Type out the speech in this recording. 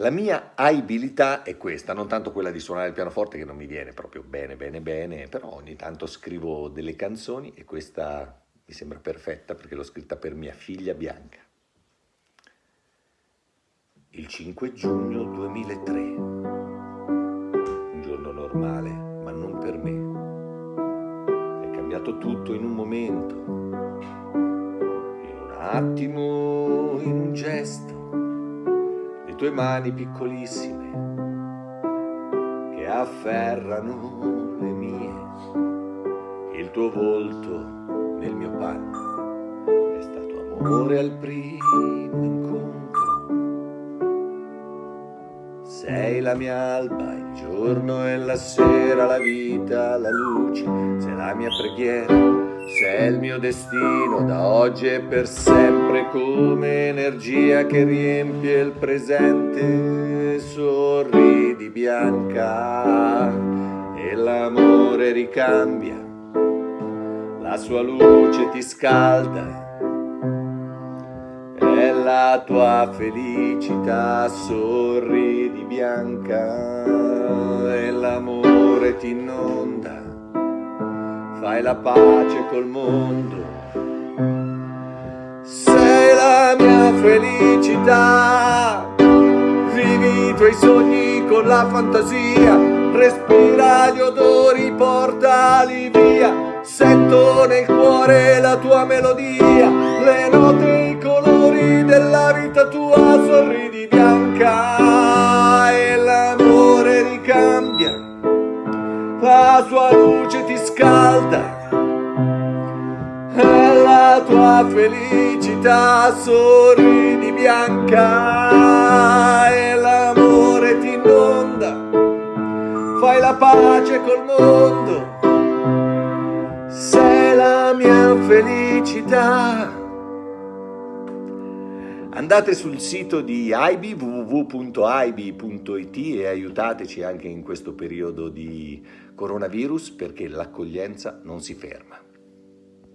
La mia abilità è questa, non tanto quella di suonare il pianoforte che non mi viene proprio bene, bene, bene, però ogni tanto scrivo delle canzoni e questa mi sembra perfetta perché l'ho scritta per mia figlia Bianca. Il 5 giugno 2003, un giorno normale, ma non per me. È cambiato tutto in un momento, in un attimo, in un gesto tue mani piccolissime che afferrano le mie, il tuo volto nel mio panno è stato amore al primo incontro. Sei la mia alba, il giorno e la sera, la vita, la luce, sei la mia preghiera se è il mio destino da oggi e per sempre come energia che riempie il presente sorridi bianca e l'amore ricambia la sua luce ti scalda è la tua felicità sorridi fai la pace col mondo. Sei la mia felicità, vivi i tuoi sogni con la fantasia, respira gli odori, portali via, sento nel cuore la tua melodia, le note e i colori della vita tua, sorridi bianca e l'amore ricambia la sua luce ti scalda. E la tua felicità sorridi bianca. E l'amore ti inonda. Fai la pace col mondo. Sei la mia felicità Andate sul sito di AIBI, www.aibi.it e aiutateci anche in questo periodo di coronavirus perché l'accoglienza non si ferma.